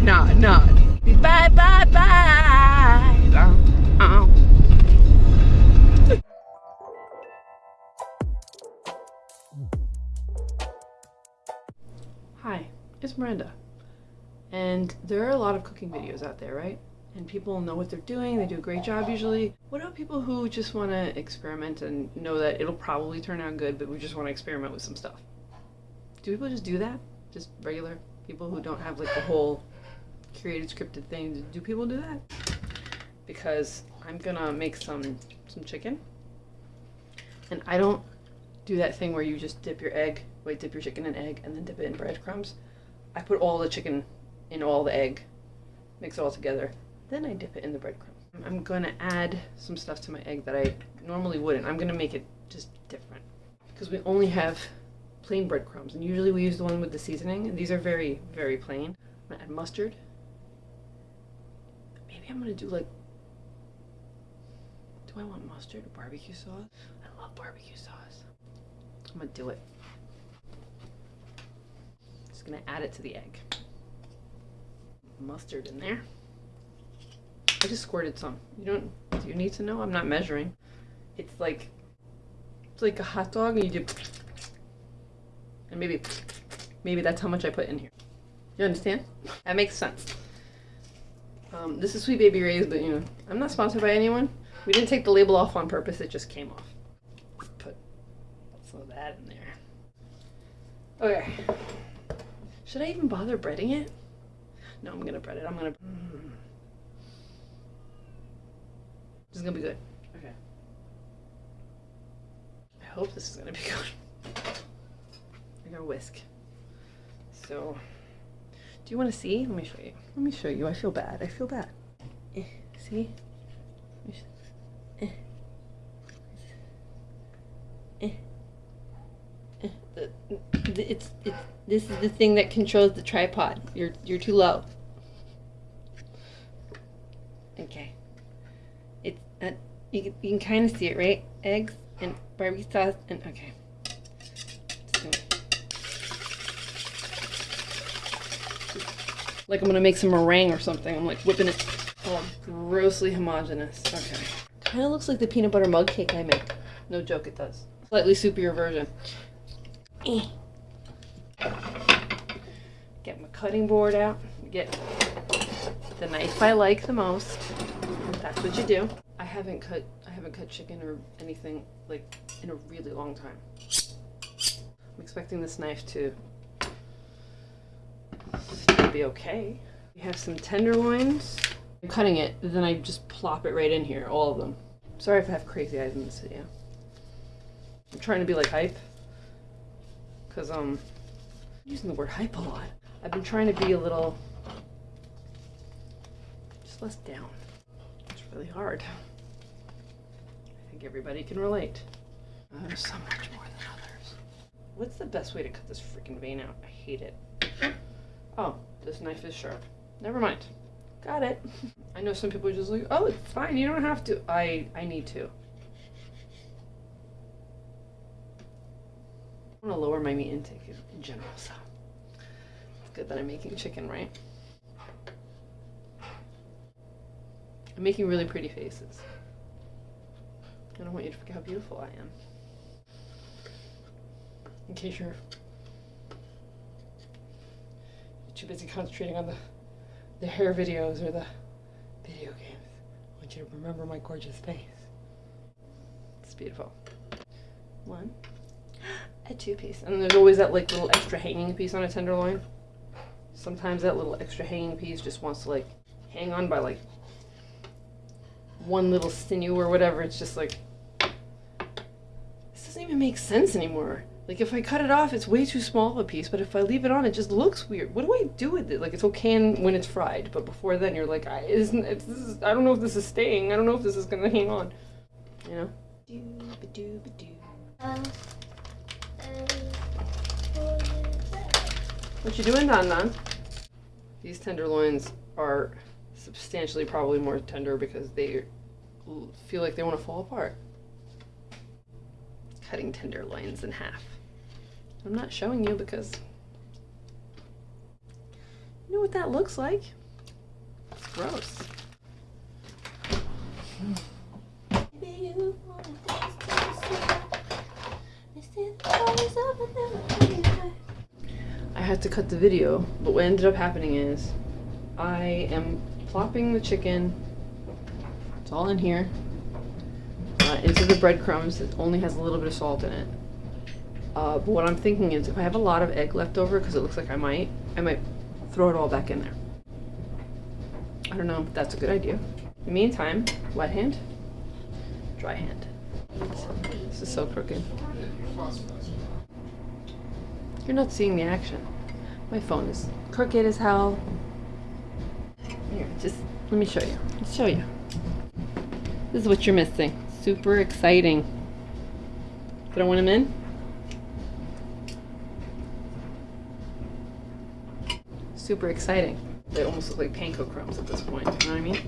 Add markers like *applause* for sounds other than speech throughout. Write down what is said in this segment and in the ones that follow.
nah, nah, nah. Bye, bye, bye. Uh. Hi, it's Miranda. And there are a lot of cooking videos out there, right? And people know what they're doing, they do a great job usually. What about people who just want to experiment and know that it'll probably turn out good, but we just want to experiment with some stuff? Do people just do that? Just regular people who don't have like the whole created scripted things. Do people do that? Because I'm gonna make some some chicken. And I don't do that thing where you just dip your egg, wait, dip your chicken in egg and then dip it in breadcrumbs. I put all the chicken in all the egg, mix it all together, then I dip it in the breadcrumbs. I'm gonna add some stuff to my egg that I normally wouldn't. I'm gonna make it just different. Because we only have plain breadcrumbs and usually we use the one with the seasoning and these are very, very plain. I'm gonna add mustard. Maybe I'm gonna do like do I want mustard or barbecue sauce? I love barbecue sauce. I'm gonna do it. Just gonna add it to the egg. Mustard in there. I just squirted some. You don't, do you need to know? I'm not measuring. It's like, it's like a hot dog and you do, and maybe, maybe that's how much I put in here. You understand? That makes sense. Um, this is Sweet Baby Ray's, but you know, I'm not sponsored by anyone. We didn't take the label off on purpose, it just came off. Put some of that in there. Okay. Should I even bother breading it? No, I'm gonna bread it. I'm gonna. Mm. This is gonna be good. Okay. I hope this is gonna be good. I'm gonna whisk. So, do you want to see? Let me show you. Let me show you. I feel bad. I feel bad. Eh, see? Eh. Eh. Eh. It's, it's this is the thing that controls the tripod. You're you're too low. Okay. It's uh, you can, you can kind of see it, right? Eggs and barbecue sauce and okay. Like I'm gonna make some meringue or something. I'm like whipping it all grossly homogenous. Okay. Kind of looks like the peanut butter mug cake I make. No joke, it does. Slightly soupier version. Eh. Get my cutting board out. Get the knife I like the most. That's what you do. I haven't cut I haven't cut chicken or anything like in a really long time. I'm expecting this knife to, be okay. We have some tenderloins. I'm cutting it, then I just plop it right in here, all of them. Sorry if I have crazy eyes in this video. I'm trying to be like hype. Cause um I'm using the word hype a lot. I've been trying to be a little just less down. It's really hard. I think everybody can relate. Uh, there's so much more than others. What's the best way to cut this freaking vein out? I hate it. Oh, this knife is sharp. Never mind. Got it. *laughs* I know some people are just like, oh, it's fine. You don't have to. I, I need to. I want to lower my meat intake in general, so it's good that I'm making chicken, right? I'm making really pretty faces. I don't want you to forget how beautiful I am. In case you're too busy concentrating on the the hair videos or the video games. I want you to remember my gorgeous face. It's beautiful. One, *gasps* a two piece. And there's always that like little extra hanging piece on a tenderloin. Sometimes that little extra hanging piece just wants to like hang on by like one little sinew or whatever. It's just like, this doesn't even make sense anymore. Like if I cut it off, it's way too small of a piece, but if I leave it on, it just looks weird. What do I do with it? Like it's okay when it's fried, but before then you're like, I isn't it's, this is, I don't know if this is staying. I don't know if this is gonna hang on. You know? What you doing, Don Don? These tenderloins are substantially probably more tender because they feel like they want to fall apart. Cutting tenderloins in half. I'm not showing you because You know what that looks like? It's gross. I had to cut the video, but what ended up happening is I am plopping the chicken, it's all in here, uh, into the breadcrumbs. It only has a little bit of salt in it. Uh, but what I'm thinking is if I have a lot of egg left over, because it looks like I might, I might throw it all back in there. I don't know if that's a good idea. In the meantime, wet hand, dry hand. This is so crooked. You're not seeing the action. My phone is crooked as hell. Here, just let me show you. Let's show you. This is what you're missing. Super exciting. Throwing them in. Super exciting. They almost look like panko crumbs at this point. You know what I mean?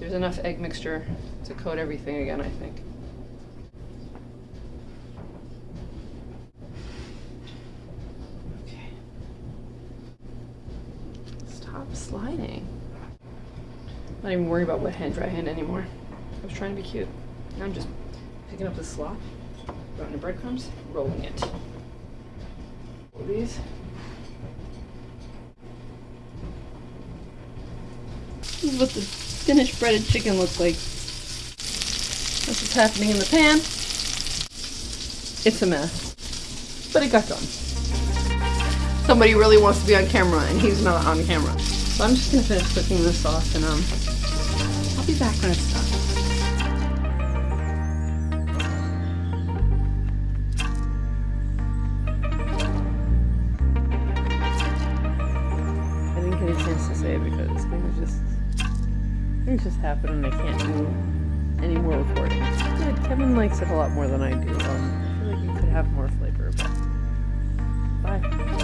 There's enough egg mixture to coat everything again, I think. Okay. Stop sliding. Not even worry about wet hand, dry hand anymore. I was trying to be cute. Now I'm just picking up the slop, throwing the breadcrumbs, rolling it. These. This is what the finished breaded chicken looks like. That's what's happening in the pan. It's a mess. But it got done. Somebody really wants to be on camera and he's not on camera. So I'm just gonna finish cooking this sauce and um I'll be back when it's done. Things just happen and I can't do any more recording. Good. Kevin likes it a lot more than I do. Um, I feel like you could have more flavor, but bye.